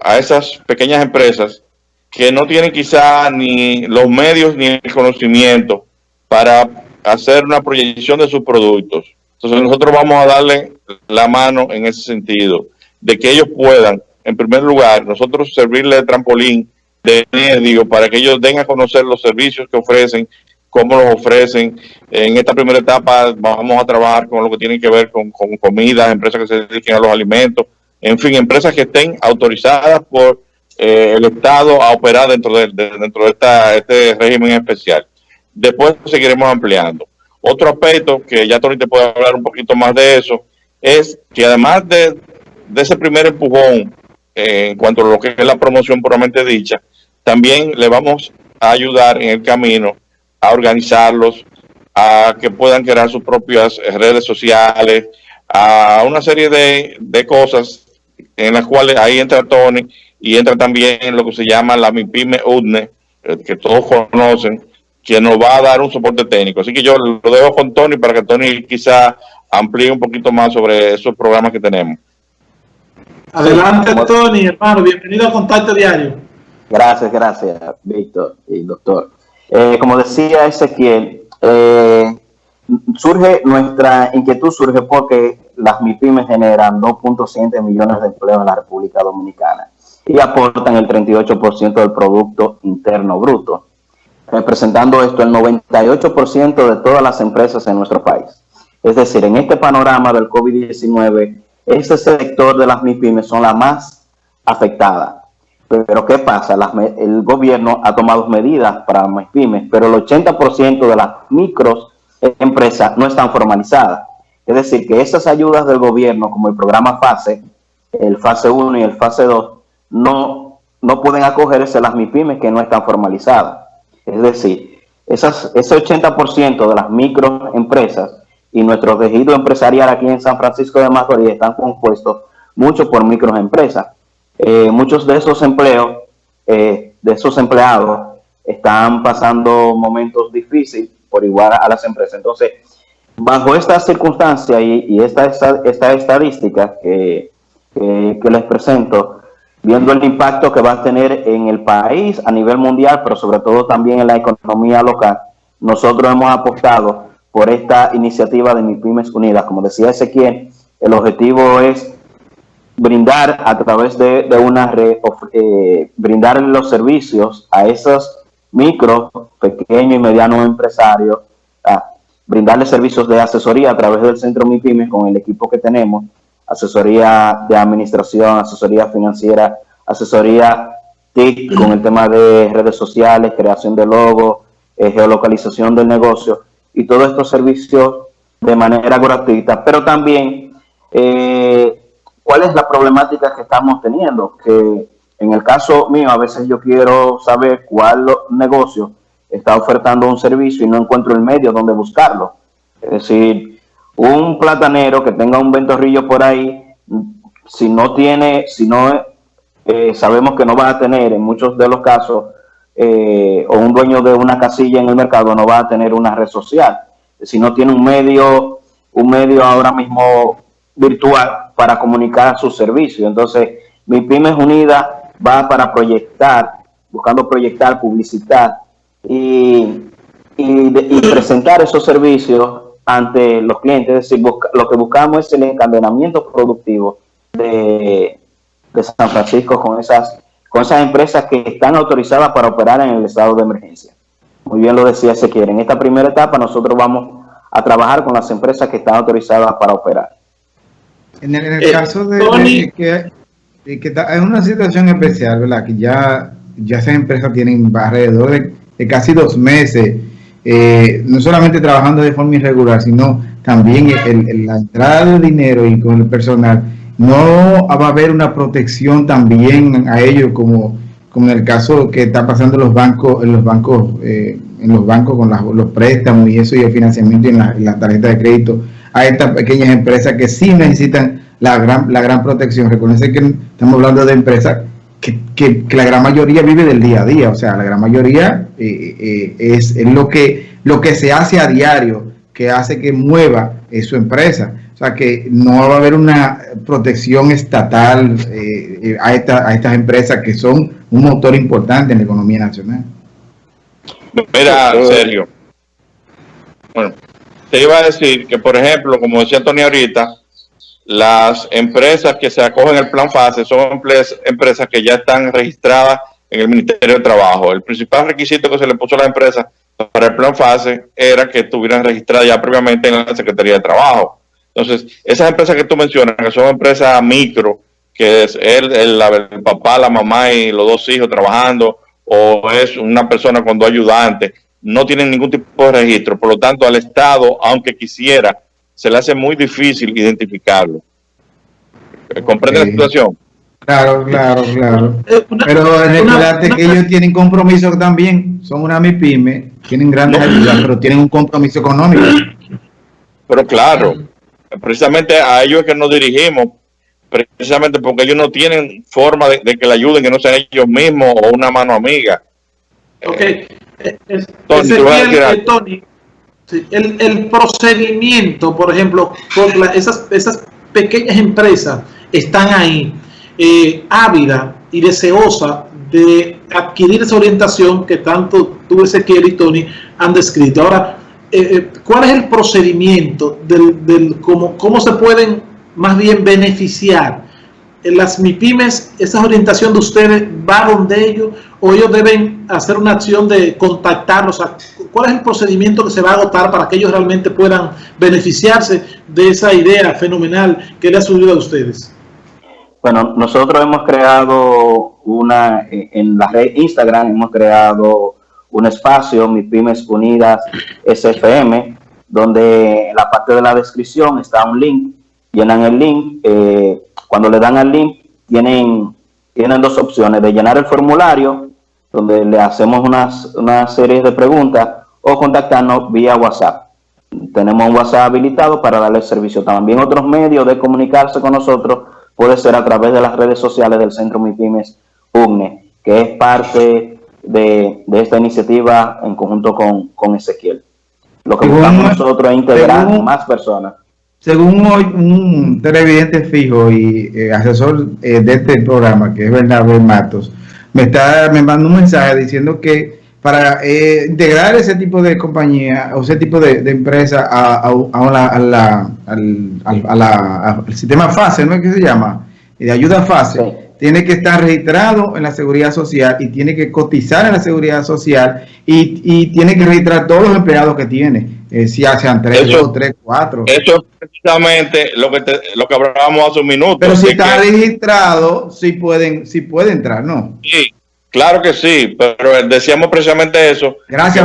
a esas pequeñas empresas que no tienen quizá ni los medios ni el conocimiento para hacer una proyección de sus productos. Entonces nosotros vamos a darle la mano en ese sentido, de que ellos puedan, en primer lugar, nosotros servirle de trampolín de medio para que ellos den a conocer los servicios que ofrecen, cómo los ofrecen. En esta primera etapa vamos a trabajar con lo que tiene que ver con, con comidas, empresas que se dediquen a los alimentos, en fin, empresas que estén autorizadas por eh, el Estado a operar dentro de, dentro de esta, este régimen especial. Después seguiremos ampliando. Otro aspecto, que ya Tony te puede hablar un poquito más de eso, es que además de, ese primer empujón eh, en cuanto a lo que es la promoción puramente dicha, también le vamos a ayudar en el camino a organizarlos, a que puedan crear sus propias redes sociales, a una serie de, de cosas en las cuales ahí entra Tony y entra también lo que se llama la MIPIME UDNE, eh, que todos conocen, que nos va a dar un soporte técnico. Así que yo lo dejo con Tony para que Tony quizá amplíe un poquito más sobre esos programas que tenemos. Adelante, Tony, hermano. Bienvenido a Contacto Diario. Gracias, gracias, Víctor y doctor. Eh, como decía Ezequiel, eh, surge nuestra inquietud surge porque las MIPIMES generan 2.7 millones de empleos en la República Dominicana y aportan el 38% del Producto Interno Bruto, representando esto el 98% de todas las empresas en nuestro país. Es decir, en este panorama del COVID-19, este sector de las MIPIMES son las más afectadas. Pero ¿qué pasa? el gobierno ha tomado medidas para las MIPIMES, pero el 80% de las micros empresas no están formalizadas. Es decir, que esas ayudas del gobierno, como el programa FASE, el FASE 1 y el FASE 2, no, no pueden acogerse las MIPIMES que no están formalizadas. Es decir, esas, ese 80% de las microempresas y nuestro tejido empresarial aquí en San Francisco de Macorís están compuestos mucho por microempresas. Eh, muchos de esos empleos, eh, de esos empleados, están pasando momentos difíciles por igual a las empresas. Entonces, bajo esta circunstancia y, esta, esta, estadística que, les presento, viendo el impacto que va a tener en el país a nivel mundial, pero sobre todo también en la economía local, nosotros hemos apostado por esta iniciativa de MIPIMES Unidas. Como decía Ezequiel, el objetivo es brindar a través de, una red, eh, brindar los servicios a esos micro, pequeños y medianos empresarios, a brindarles servicios de asesoría a través del Centro MIPIMES con el equipo que tenemos, asesoría de administración, asesoría financiera, asesoría TIC con el tema de redes sociales, creación de logos, eh, geolocalización del negocio y todos estos servicios de manera gratuita, pero también eh, cuál es la problemática que estamos teniendo, que en el caso mío, a veces yo quiero saber cuál negocio está ofertando un servicio y no encuentro el medio donde buscarlo. Es decir, un platanero que tenga un ventorrillo por ahí, si no tiene, si no eh, sabemos que no va a tener en muchos de los casos, eh, o un dueño de una casilla en el mercado no va a tener una red social. Si no tiene un medio, un medio ahora mismo virtual para comunicar su servicio. Entonces, mi pymes unida va para proyectar, buscando proyectar, publicitar y, presentar esos servicios ante los clientes. Es decir, lo que buscamos es el encadenamiento productivo de, San Francisco con esas, con esas empresas que están autorizadas para operar en el estado de emergencia. Muy bien lo decía quiere En esta primera etapa nosotros vamos a trabajar con las empresas que están autorizadas para operar. En el, eh, caso de, que y que es una situación especial, ¿verdad? Que ya, ya esas empresas tienen alrededor de, casi dos meses, eh, no solamente trabajando de forma irregular, sino también el, la entrada de dinero y con el personal. No va a haber una protección también a ellos como, como en el caso que está pasando los bancos, en los bancos, eh, en los bancos con los préstamos y eso y el financiamiento y en la tarjeta de crédito a estas pequeñas empresas que sí necesitan la gran, la gran protección. Recuerden que estamos hablando de empresas que, que, la gran mayoría vive del día a día, o sea, la gran mayoría eh, eh, es, lo, que, lo que se hace a diario que hace que mueva su empresa. O sea que no va a haber una protección estatal eh, a, a estas empresas que son un motor importante en la economía nacional. Mira, Sergio. Bueno, te iba a decir que, por ejemplo, como decía Tony ahorita, las empresas que se acogen al plan FASE son empresas que ya están registradas en el Ministerio de Trabajo. El principal requisito que se le puso a las empresas para el plan FASE era que estuvieran registradas ya previamente en la Secretaría de Trabajo. Entonces, esas empresas que tú mencionas, que son empresas micro, que es el, el, papá, la mamá y los dos hijos trabajando, o es una persona con dos ayudantes, no tienen ningún tipo de registro. Por lo tanto, al Estado, aunque quisiera, se le hace muy difícil identificarlo. ¿Comprende la situación? Claro, claro, claro. Eh, pero recuérdate que ellos tienen compromiso también, son una MIPYME, tienen grandes ayudas, pero tienen un compromiso económico. Pero claro, precisamente a ellos es que nos dirigimos, precisamente porque ellos no tienen forma de, que le ayuden, que no sean ellos mismos o una mano amiga. Ok. Tony, el, procedimiento, por ejemplo, esas, esas pequeñas empresas están ahí, eh, ávida y deseosa de adquirir esa orientación que tanto tú, Ezequiel y Tony han descrito. Ahora, eh, eh, ¿cuál es el procedimiento del, del cómo, cómo se pueden más bien beneficiar en las MIPIMES, esa orientación de ustedes va donde ellos o ellos deben hacer una acción de contactarlos? ¿Cuál es el procedimiento que se va a agotar para que ellos realmente puedan beneficiarse de esa idea fenomenal que le ha subido a ustedes? Bueno, nosotros hemos creado una, en la red Instagram hemos creado un espacio, MIPIMES Unidas SFM, donde en la parte de la descripción está un link, llenan el link, eh, cuando le dan al link, tienen, tienen dos opciones, de llenar el formulario, donde le hacemos unas, una serie de preguntas, o contactarnos vía WhatsApp. Tenemos un WhatsApp habilitado para darle servicio. También otros medios de comunicarse con nosotros puede ser a través de las redes sociales del Centro MIPIMES UNE, que es parte de, esta iniciativa en conjunto con, con Ezequiel. Lo que buscamos nosotros es integrar más personas según hoy un televidente fijo y eh, asesor eh, de este programa, que es Bernardo Matos, me está me manda un mensaje diciendo que para eh, integrar ese tipo de compañía o ese tipo de, empresa a, a, la, al, sistema FASE, ¿no es que se llama? De ayuda FASE, tiene que estar registrado en la seguridad social y tiene que cotizar en la seguridad social y, y tiene que registrar todos los empleados que tiene eh, si hacen tres, dos, tres, cuatro. Eso es precisamente lo que lo que hablábamos hace un minuto. Pero si está registrado, sí pueden, sí puede entrar, ¿no? Sí, claro que sí, pero decíamos precisamente eso. Gracias,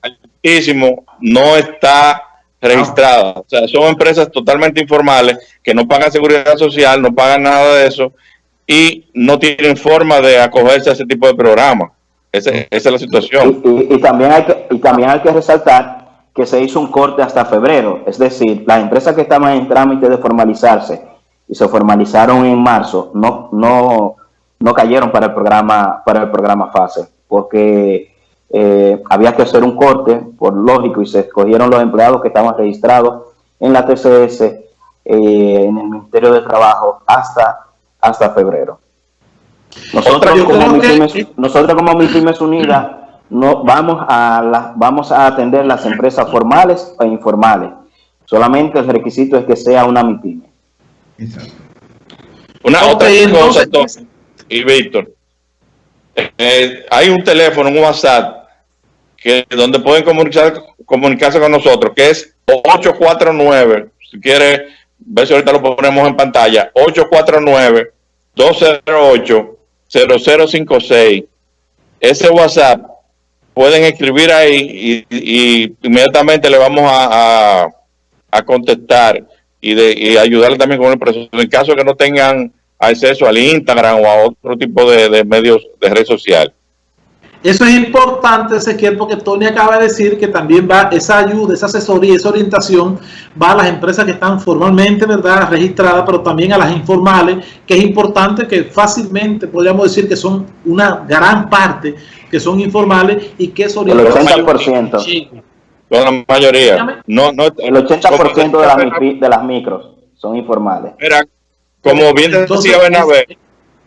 Altísimo no está registrada. O sea, son empresas totalmente informales que no pagan seguridad social, no pagan nada de eso y no tienen forma de acogerse a ese tipo de programa. esa es la situación. Y, y, también hay que, y también hay que resaltar que se hizo un corte hasta febrero. Es decir, las empresas que estaban en trámite de formalizarse y se formalizaron en marzo, no, no, no cayeron para el programa, para el programa FASE, porque eh, había que hacer un corte, por lógico, y se escogieron los empleados que estaban registrados en la TCS, eh, en el Ministerio de Trabajo, hasta, hasta febrero. Nosotros como, nosotros como MIPIMES Unidas no vamos a la, vamos a atender las empresas formales e informales. Solamente el requisito es que sea una MIPYME. Una otra cosa, y Víctor, eh, hay un teléfono, un WhatsApp, que donde pueden comunicar, comunicarse con nosotros, que es 849, si quiere ver si ahorita lo ponemos en pantalla, 849-208-0056. Ese WhatsApp pueden escribir ahí y, inmediatamente le vamos a, a, contestar y, de, y ayudarle también con el proceso. En caso de que no tengan acceso al Instagram o a otro tipo de, medios de red social. Eso es importante, Ezequiel, porque Tony acaba de decir que también va esa ayuda, esa asesoría, esa orientación va a las empresas que están formalmente, ¿verdad?, registradas, pero también a las informales, que es importante que fácilmente podríamos decir que son una gran parte que son informales y que es orientación. El 80%. Con la mayoría. No, no, el 80% de, las, de las micros son informales. Mira, como bien decía Bernabé,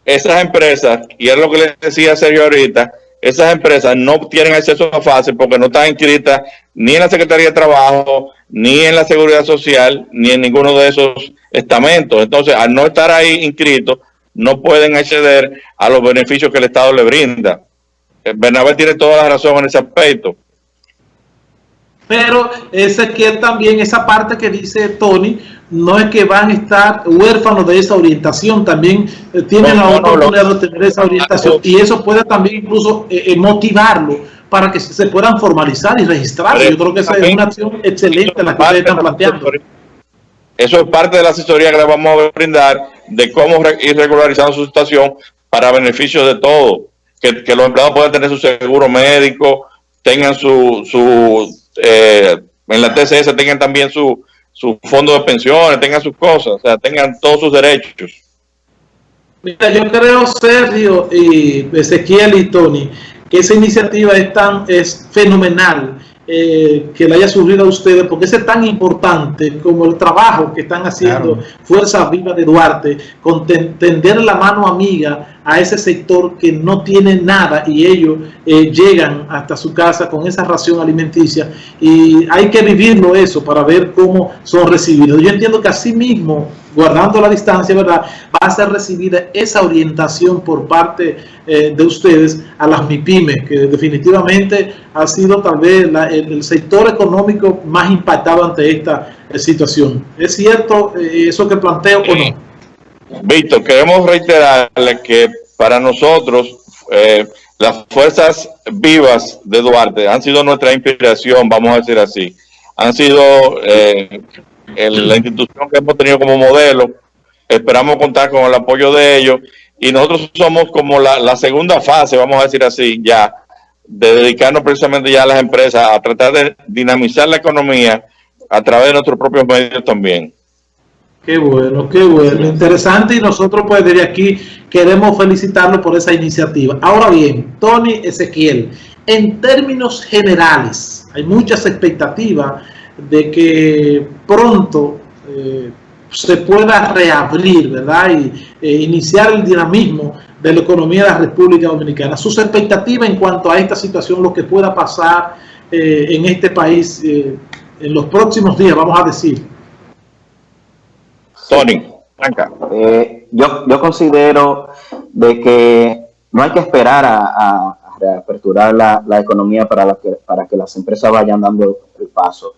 esas empresas, y es lo que le decía Sergio ahorita, esas empresas no tienen acceso a fase porque no están inscritas ni en la Secretaría de Trabajo, ni en la Seguridad Social, ni en ninguno de esos estamentos. Entonces, al no estar ahí inscritos, no pueden acceder a los beneficios que el Estado le brinda. Eh, Bernabé tiene toda la razón en ese aspecto. Pero Ezequiel también, esa parte que dice Tony, no es que van a estar huérfanos de esa orientación, también eh, tienen la oportunidad de tener esa orientación y eso puede también incluso eh, eh, motivarlo para que se puedan formalizar y registrar. Yo creo que esa es una acción excelente la que ustedes están planteando. Eso es parte de la asesoría que le vamos a brindar de cómo ir regularizando su situación para beneficio de todos. Que, que los empleados puedan tener su seguro médico, tengan su, su en la TCS tengan también su, su fondo de pensiones, tengan sus cosas, o sea, tengan todos sus derechos. Mira, yo creo, Sergio y Ezequiel y Tony, que esa iniciativa es, tan, es fenomenal eh, que le haya surgido a ustedes, porque es tan importante como el trabajo que están haciendo Fuerza Viva de Duarte, con tender la mano amiga a ese sector que no tiene nada y ellos eh, llegan hasta su casa con esa ración alimenticia y hay que vivirlo eso para ver cómo son recibidos. Yo entiendo que así mismo, guardando la distancia, ¿verdad? Va a ser recibida esa orientación por parte eh, de ustedes a las MIPIMES, que definitivamente ha sido tal vez el, sector económico más impactado ante esta eh, situación. ¿Es cierto eso que planteo o no? Víctor, queremos reiterarle que para nosotros eh, las fuerzas vivas de Duarte han sido nuestra inspiración, vamos a decir así. Han sido eh, la institución que hemos tenido como modelo. Esperamos contar con el apoyo de ellos y nosotros somos como la, la segunda fase, vamos a decir así, ya, de dedicarnos precisamente ya a las empresas, a tratar de dinamizar la economía a través de nuestros propios medios también. Qué bueno, qué bueno, interesante y nosotros pues desde aquí queremos felicitarlo por esa iniciativa. Ahora bien, Tony Ezequiel, en términos generales, hay muchas expectativas de que pronto eh, se pueda reabrir, ¿verdad? Y eh, iniciar el dinamismo de la economía de la República Dominicana. Sus expectativas en cuanto a esta situación, lo que pueda pasar eh, en este país en los próximos días, vamos a decir. Tony, eh, yo, yo considero de que no hay que esperar a, reaperturar la, la, economía para, la que, para que las empresas vayan dando el paso.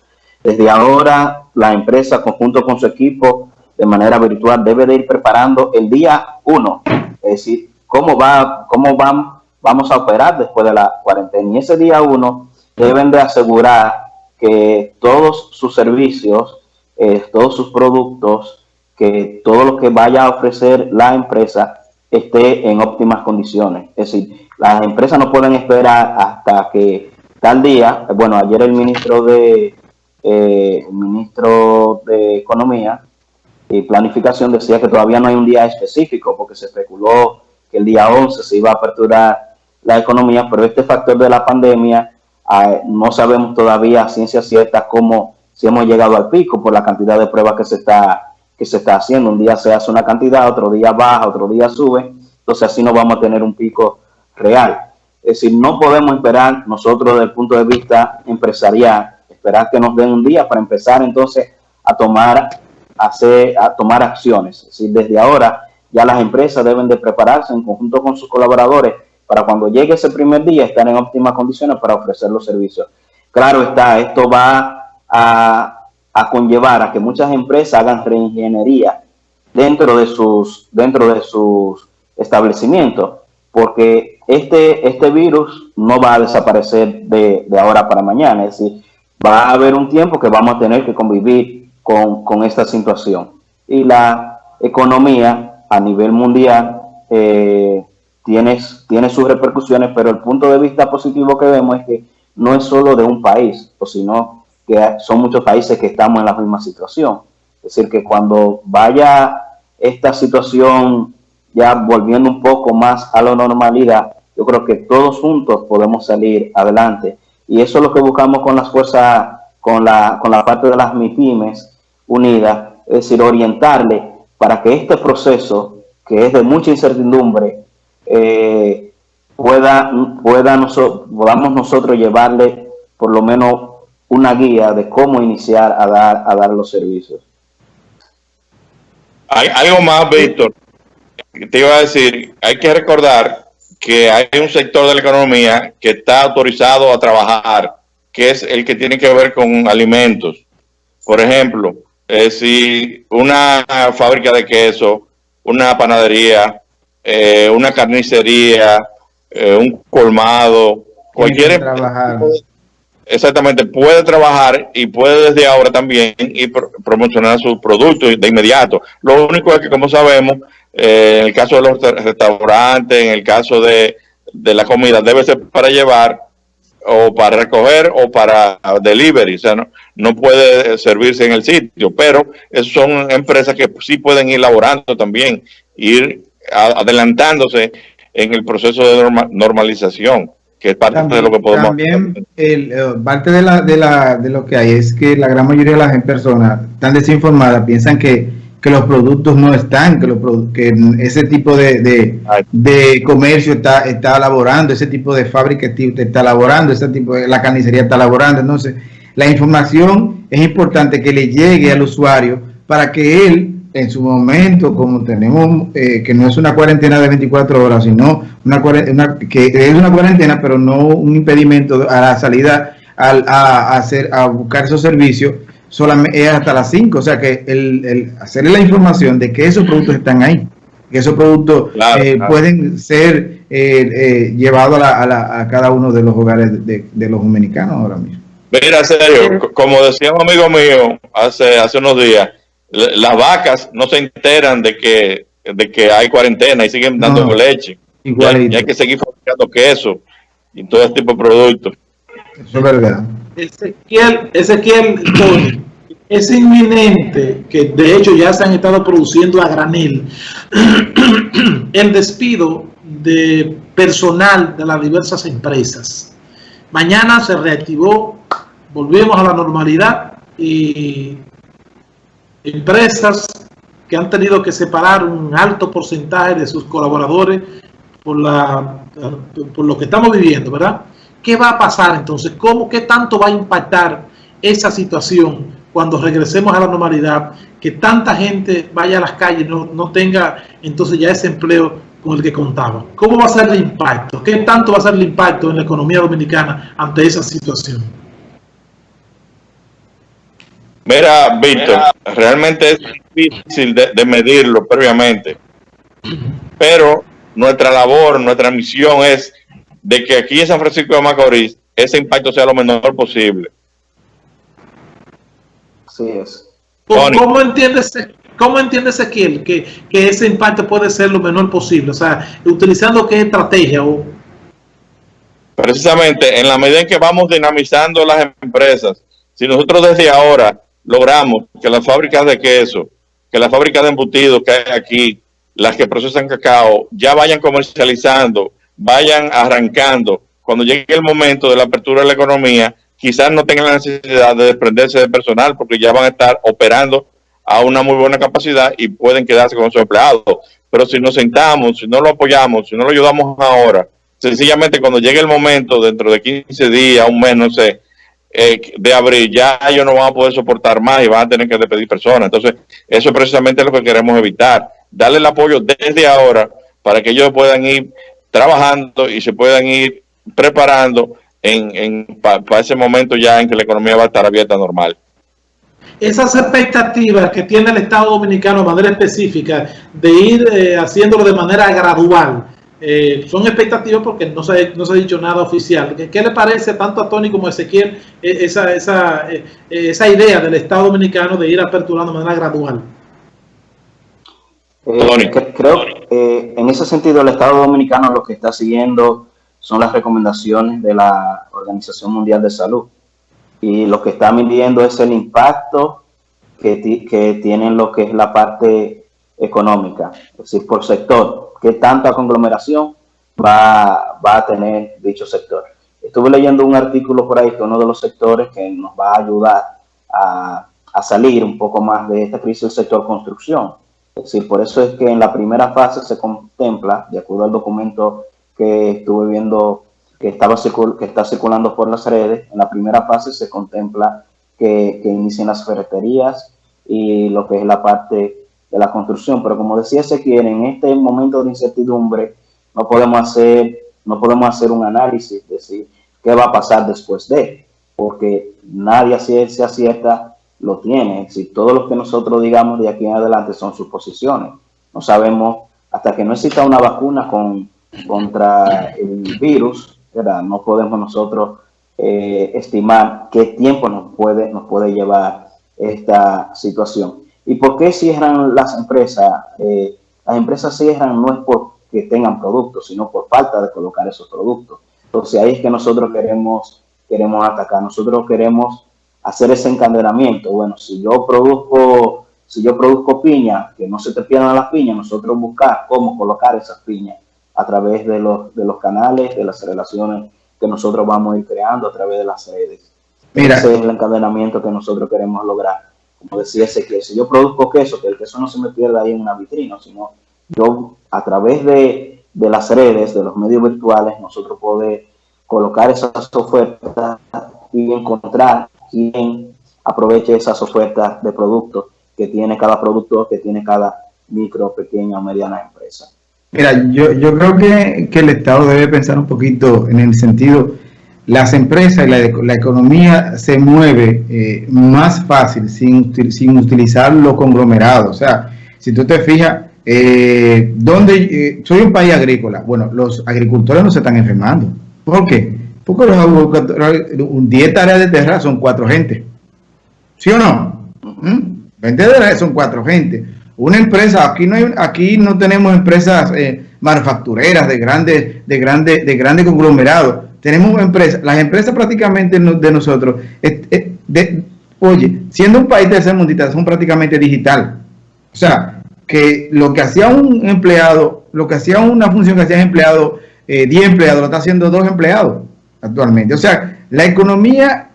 Desde ahora, la empresa, conjunto con su equipo, de manera virtual, debe de ir preparando el día uno, es decir, cómo, va, cómo van, vamos a operar después de la cuarentena. Y ese día uno deben de asegurar que todos sus servicios, eh, todos sus productos, que todo lo que vaya a ofrecer la empresa esté en óptimas condiciones. Es decir, las empresas no pueden esperar hasta que tal día, bueno, ayer el ministro de, eh, el ministro de Economía y Planificación decía que todavía no hay un día específico porque se especuló que el día 11 se iba a aperturar la economía, pero este factor de la pandemia ah, no sabemos todavía a ciencia cierta cómo, si hemos llegado al pico por la cantidad de pruebas que se está que se está haciendo. Un día se hace una cantidad, otro día baja, otro día sube. Entonces así no vamos a tener un pico real. Es decir, no podemos esperar nosotros desde el punto de vista empresarial, esperar que nos den un día para empezar entonces a tomar, hacer, a tomar acciones. Es decir, desde ahora ya las empresas deben de prepararse en conjunto con sus colaboradores para cuando llegue ese primer día estar en óptimas condiciones para ofrecer los servicios. Claro está, esto va a a conllevar a que muchas empresas hagan reingeniería dentro de sus, dentro de sus establecimientos, porque este, este virus no va a desaparecer de, de, ahora para mañana, es decir, va a haber un tiempo que vamos a tener que convivir con, con esta situación. Y la economía a nivel mundial eh, tiene, tiene sus repercusiones, pero el punto de vista positivo que vemos es que no es solo de un país, o sino que son muchos países que estamos en la misma situación. Es decir, que cuando vaya esta situación ya volviendo un poco más a la normalidad, yo creo que todos juntos podemos salir adelante Y eso es lo que buscamos con las fuerzas, con la, con la parte de las MIPIMES unidas, es decir, orientarle para que este proceso, que es de mucha incertidumbre, eh, pueda, pueda podamos nosotros llevarle por lo menos una guía de cómo iniciar a dar, a dar los servicios. Hay algo más, Víctor. Te iba a decir, hay que recordar que hay un sector de la economía que está autorizado a trabajar, que es el que tiene que ver con alimentos. Por ejemplo, eh, si una fábrica de queso, una panadería, eh, una carnicería, eh, un colmado, cualquier exactamente puede trabajar y puede desde ahora también y promocionar sus productos de inmediato. Lo único es que como sabemos, en el caso de los restaurantes, en el caso de, de la comida, debe ser para llevar o para recoger o para delivery, o sea, no, no puede servirse en el sitio, pero son empresas que sí pueden ir laborando también, ir adelantándose en el proceso de normalización, que es parte de lo que podemos También el, eh, parte de, la, de, la, de lo que hay es que la gran mayoría de las personas están desinformadas, piensan que, que los productos no están, que, los, que ese tipo de, de, de, comercio está, está laborando, ese tipo de fábrica está laborando, ese tipo de, la carnicería está laborando, entonces la información es importante que le llegue al usuario para que él en su momento, como tenemos, eh, que no es una cuarentena de 24 horas, sino una, una, que es una cuarentena, pero no un impedimento a la salida a, hacer, a buscar esos servicios, solamente es hasta las 5. O sea que el, el, hacerle la información de que esos productos están ahí, que esos productos eh, pueden ser eh, llevados a, a, a, cada uno de los hogares de, de los dominicanos ahora mismo. Mira, serio, como decía un amigo mío hace, hace unos días, las vacas no se enteran de que, de que hay cuarentena y siguen dando leche. Y, hay que seguir fabricando queso y todo este tipo de productos. Eso es verdad. Ezequiel, Ezequiel es inminente que de hecho ya se han estado produciendo a granel el despido de personal de las diversas empresas. Mañana se reactivó, volvimos a la normalidad y empresas que han tenido que separar un alto porcentaje de sus colaboradores por, la, por lo que estamos viviendo, ¿verdad? ¿Qué va a pasar entonces? ¿Cómo, ¿Qué tanto va a impactar esa situación cuando regresemos a la normalidad? Que tanta gente vaya a las calles, no, no tenga entonces ya ese empleo con el que contaba. ¿Cómo va a ser el impacto? ¿Qué tanto va a ser el impacto en la economía dominicana ante esa situación? Mira, Víctor, realmente es difícil de, medirlo previamente, pero nuestra labor, nuestra misión es de que aquí en San Francisco de Macorís ese impacto sea lo menor posible. Así es. ¿Cómo, entiendes, cómo entiendes Ezequiel que, que ese impacto puede ser lo menor posible? O sea, utilizando qué estrategia o Precisamente, en la medida en que vamos dinamizando las empresas, si nosotros desde ahora logramos que las fábricas de queso, que las fábricas de embutidos que hay aquí, las que procesan cacao, ya vayan comercializando, vayan arrancando. Cuando llegue el momento de la apertura de la economía, quizás no tengan la necesidad de desprenderse de personal porque ya van a estar operando a una muy buena capacidad y pueden quedarse con sus empleados. Pero si nos sentamos, si no lo apoyamos, si no lo ayudamos ahora, sencillamente cuando llegue el momento, dentro de 15 días, un mes, no sé, eh, de abril, ya ellos no van a poder soportar más y van a tener que despedir personas. Entonces, eso es precisamente lo que queremos evitar. Darle el apoyo desde ahora para que ellos puedan ir trabajando y se puedan ir preparando en, para ese momento ya en que la economía va a estar abierta normal. Esas expectativas que tiene el Estado Dominicano de manera específica de ir eh, haciéndolo de manera gradual, eh, son expectativas porque no se, no se ha dicho nada oficial. ¿Qué, le parece tanto a Tony como a Ezequiel eh, esa, esa, eh, esa idea del Estado Dominicano de ir aperturando de manera gradual? creo que en ese sentido el Estado Dominicano lo que está siguiendo son las recomendaciones de la Organización Mundial de Salud y lo que está midiendo es el impacto que, que tienen lo que es la parte económica, es decir, por sector qué tanta conglomeración va, va a tener dicho sector. estuve leyendo un artículo por ahí que uno de los sectores que nos va a ayudar a, a salir un poco más de esta crisis el sector construcción. Es decir, por eso es que en la primera fase se contempla, de acuerdo al documento que estuve viendo que, estaba que está circulando por las redes, en la primera fase se contempla que, que inicien las ferreterías y lo que es la parte de la construcción. Pero como decía Ezequiel, en este momento de incertidumbre no podemos hacer, no podemos hacer un análisis, decir, qué va a pasar después de, porque nadie se acierta lo tiene. Si todo lo que nosotros digamos de aquí en adelante son suposiciones, no sabemos hasta que no exista una vacuna con, contra el virus, ¿verdad? no podemos nosotros eh, estimar qué tiempo nos puede, nos puede llevar esta situación. ¿Y por qué cierran las empresas? Eh, las empresas cierran no es porque tengan productos, sino por falta de colocar esos productos. Entonces ahí es que nosotros queremos, queremos atacar. Nosotros queremos hacer ese encadenamiento. Bueno, si yo produzco, si yo produzco piña, que no se te pierdan las piñas, nosotros buscar cómo colocar esas piñas a través de los, de los canales, de las relaciones que nosotros vamos a ir creando a través de las redes. Mira. Ese es el encadenamiento que nosotros queremos lograr. Como decía ese que si yo produzco queso, que el queso no se me pierda ahí en una vitrina, sino yo a través de, de las redes, de los medios virtuales, nosotros podemos colocar esas ofertas y encontrar quien aproveche esas ofertas de productos que tiene cada producto, que tiene cada micro, pequeña o mediana empresa. Mira, yo, yo creo que, que, el Estado debe pensar un poquito en el sentido, las empresas y la, la economía se mueve eh, más fácil sin, sin utilizar los conglomerados. O sea, si tú te fijas, eh, eh, soy un país agrícola, bueno, los agricultores no se están enfermando. ¿Por qué? Porque los 10 tareas de tierra son cuatro gente. ¿Sí o no? 20 ¿Mm? tareas son cuatro gente. Una empresa, aquí no hay, aquí no tenemos empresas eh, manufactureras de grandes, de grandes, de grandes conglomerados. Tenemos empresas, las empresas prácticamente de nosotros, oye, siendo un país tercermundista, son prácticamente digital. O sea, que lo que hacía un empleado, lo que hacía una función que hacía empleado, 10 eh, empleados, lo está haciendo dos empleados actualmente. O sea, la economía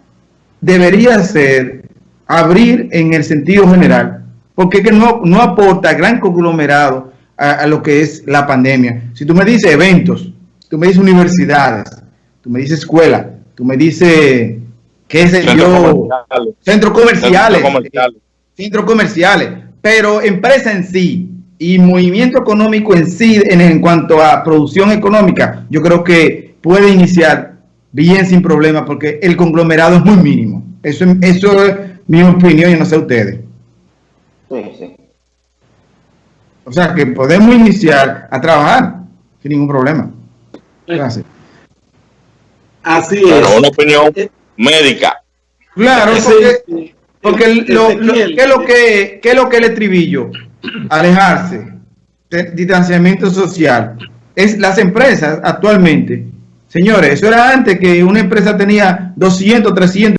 debería ser abrir en el sentido general, porque que no, no aporta gran conglomerado a, lo que es la pandemia. Si tú me dices eventos, tú me dices universidades, tú me dices escuela, tú me dices, qué sé yo, centros comerciales, centros comerciales, pero empresa en sí y movimiento económico en sí en, en cuanto a producción económica, yo creo que puede iniciar bien sin problema porque el conglomerado es muy mínimo. Eso, eso es mi opinión y no sé ustedes. Sí, sí. O sea que podemos iniciar a trabajar sin ningún problema. Gracias. Así es. una opinión eh, médica. Claro, porque, porque lo, ¿qué, es lo que, ¿qué es lo que el estribillo? Alejarse, distanciamiento social. Es las empresas actualmente Señores, eso era antes que una empresa tenía 200, 300